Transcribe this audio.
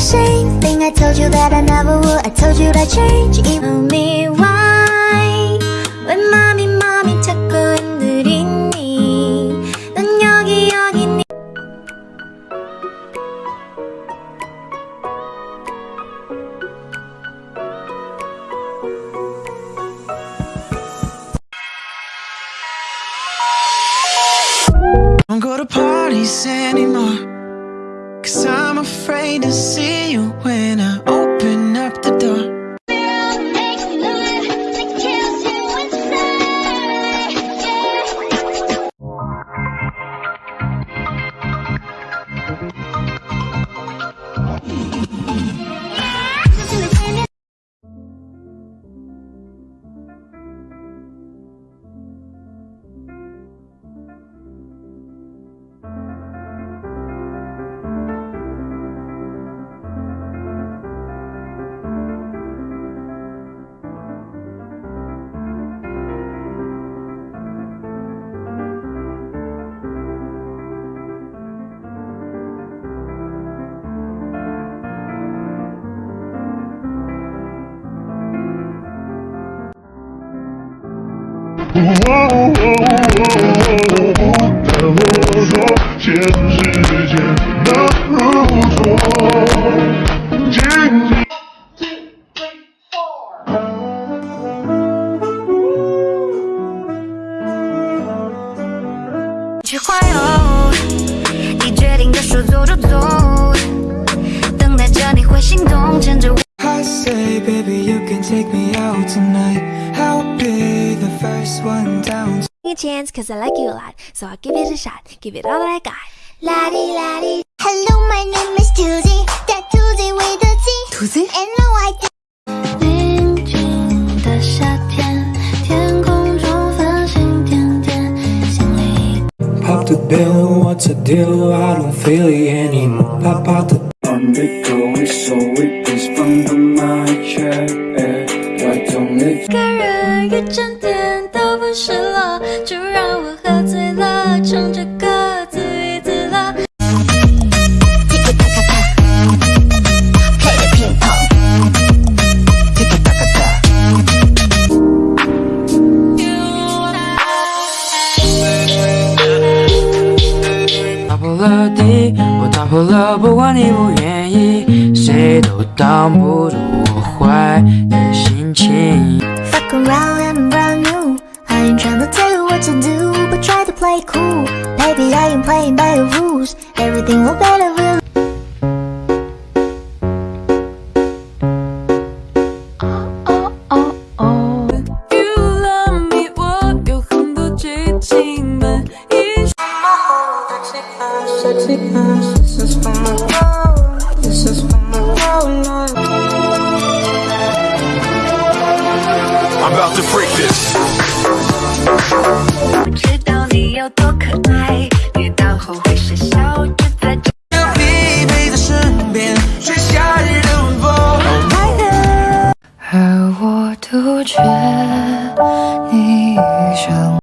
the same thing. I told you that I never would. I told you that I'd change. Even me why? When mommy, mommy 자꾸 흔들리니 넌 여기 여기니 Don't go to parties anymore. To see you when 不敢说，现实间难如昨。去环游，你决定的说走就走。down. a chance cause I like you a lot So I'll give it a shot, give it all that I got La di la di. Hello, my name is Tuesday. That Tuesday with a T. Tuesday? And no I. 宁静的夏天，天空中繁星点点，心里 Pop the bill, what's the deal? I don't feel it anymore. Pop out the On the go, it's so it is from the my chair. Why don't it 个人一整天 了地，我打破了，不管你不愿意，谁都挡不住我坏的心情。 Fuck around and around you. I ain't tryna tell you what to do, but try to play cool. Baby, I ain't playing by your rules. Everything will better This is for my road. This is for my road. I'm about to freak this. 不知道你有多可爱，